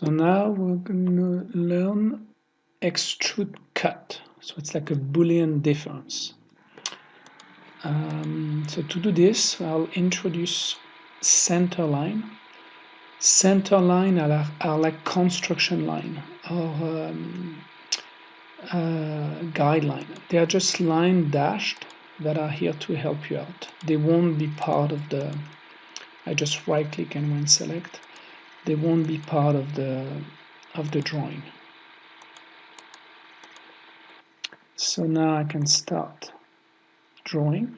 So now we're going to learn extrude cut. So it's like a Boolean difference. Um, so to do this, I'll introduce center line. Center line are, are like construction line or um, uh, guideline. They are just line dashed that are here to help you out. They won't be part of the, I just right click and when select, they won't be part of the, of the drawing. So now I can start drawing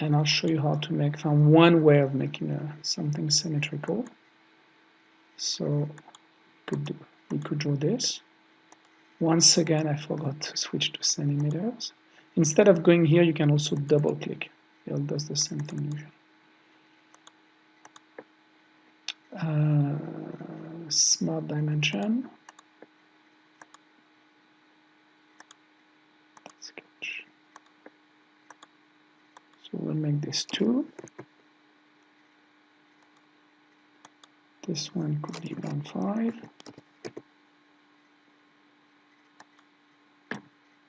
and I'll show you how to make from one way of making a, something symmetrical. So could do, we could draw this. Once again, I forgot to switch to centimeters. Instead of going here, you can also double click. It does the same thing usually. Uh, smart dimension. Sketch. So we'll make this two. This one could be one five.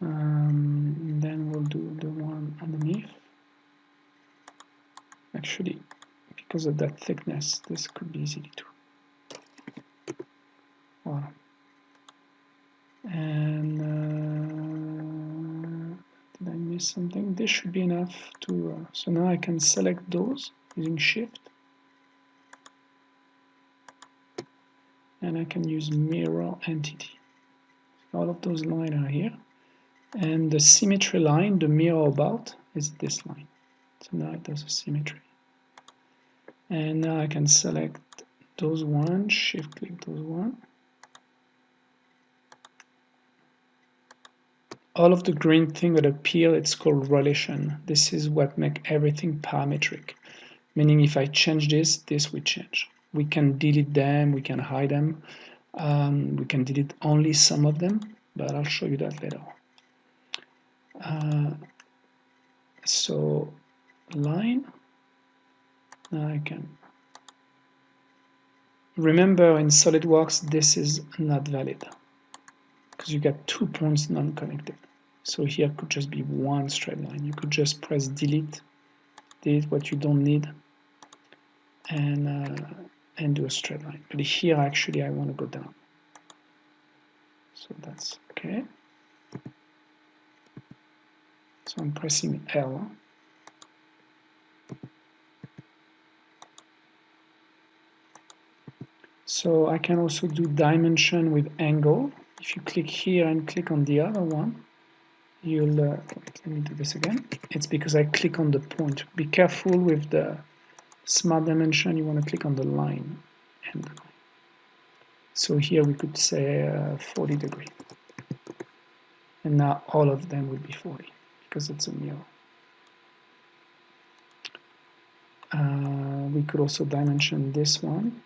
Um, then we'll do the one underneath. Actually, because of that thickness, this could be easily too. Wow. And uh, did I miss something? This should be enough to. Uh, so now I can select those using Shift, and I can use Mirror Entity. All of those lines are here and the symmetry line, the mirror about, is this line. So now it does a symmetry. And now I can select those one, shift click those one. All of the green thing that appear, it's called relation. This is what make everything parametric. Meaning if I change this, this will change. We can delete them, we can hide them. Um, we can delete only some of them, but I'll show you that later. Uh, so line I can remember in SolidWorks this is not valid because you get two points non-connected. So here could just be one straight line. You could just press delete delete what you don't need and uh, and do a straight line. But here actually I want to go down. So that's okay. So I'm pressing L. So I can also do dimension with angle. If you click here and click on the other one, you'll, uh, let me do this again. It's because I click on the point. Be careful with the smart dimension, you want to click on the line. And so here we could say uh, 40 degree. And now all of them would be 40 because it's a mirror. Uh, we could also dimension this one.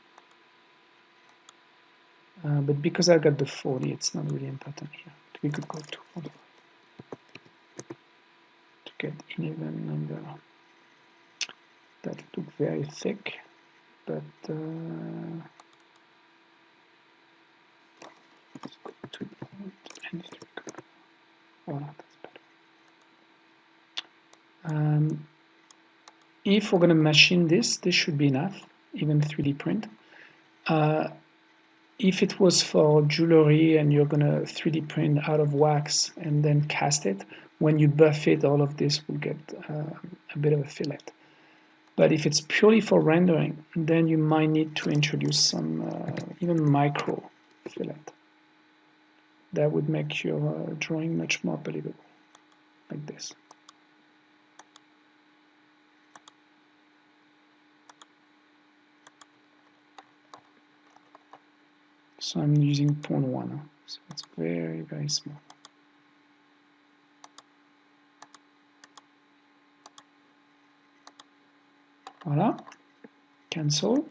Uh, but because I got the 40, it's not really important here. We could go to 45 to get an even number. That look very thick, but uh, let's go to and voilà. Um, if we're going to machine this, this should be enough, even 3D print. Uh, if it was for jewelry and you're to 3D print out of wax and then cast it, when you buff it, all of this will get uh, a bit of a fillet. But if it's purely for rendering, then you might need to introduce some uh, even micro fillet. That would make your uh, drawing much more believable, like this. So I'm using 0.1 so it's very very small. Voila. Cancel.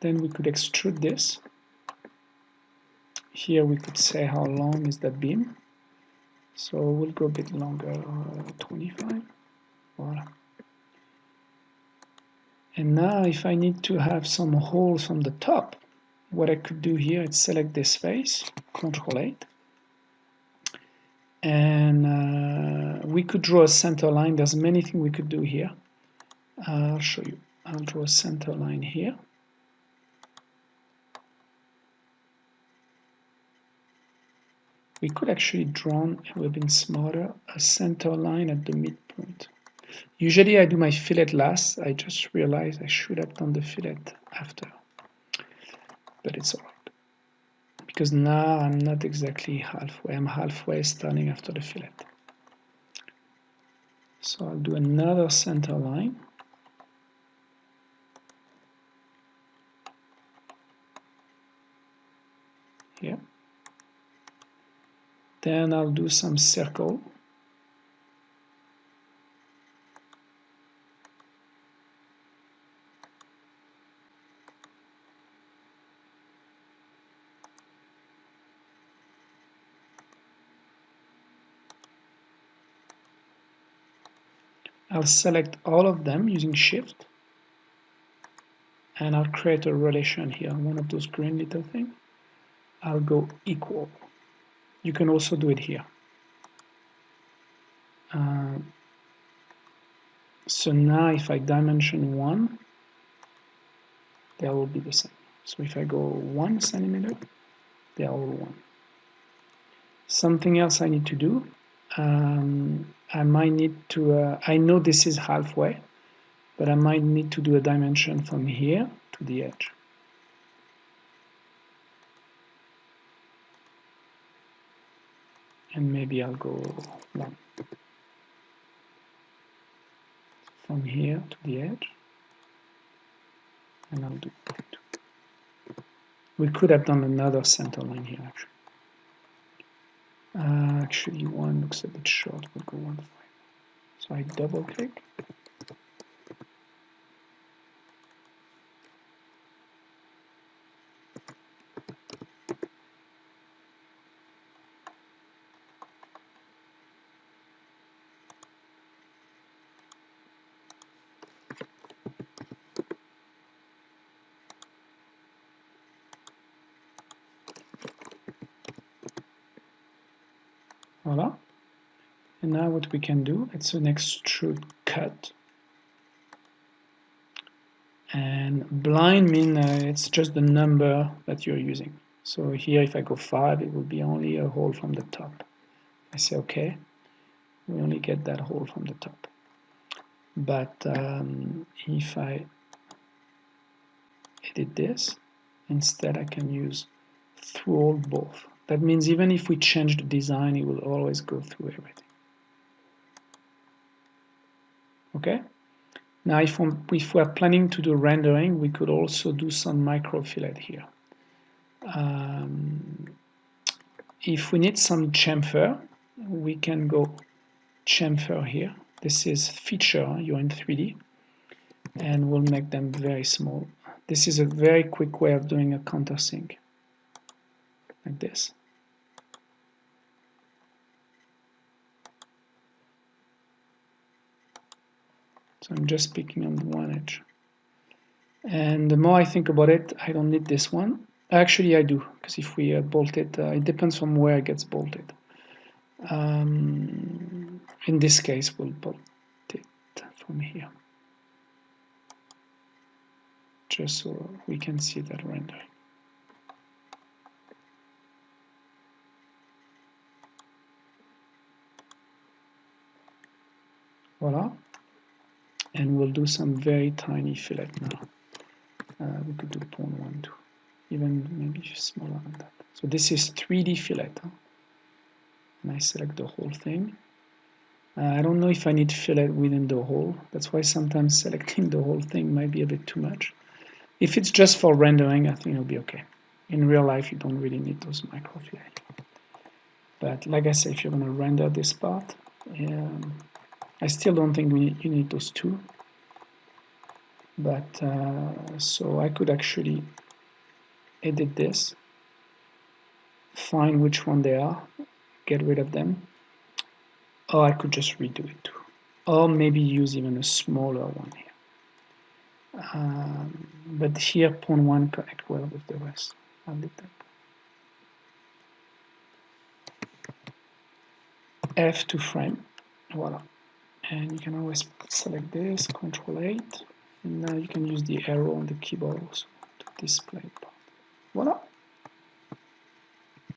Then we could extrude this. Here we could say how long is that beam. So we'll go a bit longer uh, 25 voila. And now if I need to have some holes on the top what I could do here is select this face, Control 8, and uh, we could draw a center line. There's many things we could do here. I'll show you. I'll draw a center line here. We could actually draw, it would have been smarter, a center line at the midpoint. Usually I do my fillet last. I just realized I should have done the fillet after. But it's alright. Because now I'm not exactly halfway. I'm halfway starting after the fillet. So I'll do another center line. Here. Then I'll do some circle. I'll select all of them using shift. And I'll create a relation here one of those green little things I'll go equal. You can also do it here. Uh, so now if I dimension 1 they will be the same. So if I go 1 centimeter they are all 1 something else I need to do um, I might need to, uh, I know this is halfway, but I might need to do a dimension from here to the edge. And maybe I'll go one. From here to the edge. And I'll do two. We could have done another center line here actually. Uh, actually, one looks a bit short. We'll go one five. So I double click. Voila. And now what we can do, it's an extrude cut. And blind mean uh, it's just the number that you're using. So here if I go 5, it will be only a hole from the top. I say OK, we only get that hole from the top. But um, if I edit this, instead I can use through all both. That means even if we change the design, it will always go through everything. Okay? Now, if, if we're planning to do rendering, we could also do some micro fillet here. Um, if we need some chamfer, we can go chamfer here. This is feature, you're in 3D, and we'll make them very small. This is a very quick way of doing a countersink like this. So I'm just picking on one edge. And the more I think about it, I don't need this one. Actually, I do, because if we uh, bolt it, uh, it depends from where it gets bolted. Um, in this case, we'll bolt it from here. Just so we can see that rendering. Voila and we'll do some very tiny fillet now. Uh, we could do 0.1 too even maybe smaller than that. So this is 3d fillet huh? and I select the whole thing. Uh, I don't know if I need fillet within the hole that's why sometimes selecting the whole thing might be a bit too much. If it's just for rendering I think it'll be okay. In real life you don't really need those micro fillet. But like I said if you're going to render this part um, I still don't think we, you need those two. But uh, so I could actually edit this find which one they are get rid of them or I could just redo it too. Or maybe use even a smaller one here. Um, but here pawn one connect well with the rest. I'll leave that. F to frame, voila. And you can always select this, Control 8, and now you can use the arrow on the keyboard also to display.